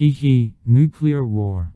Hee hee, nuclear war.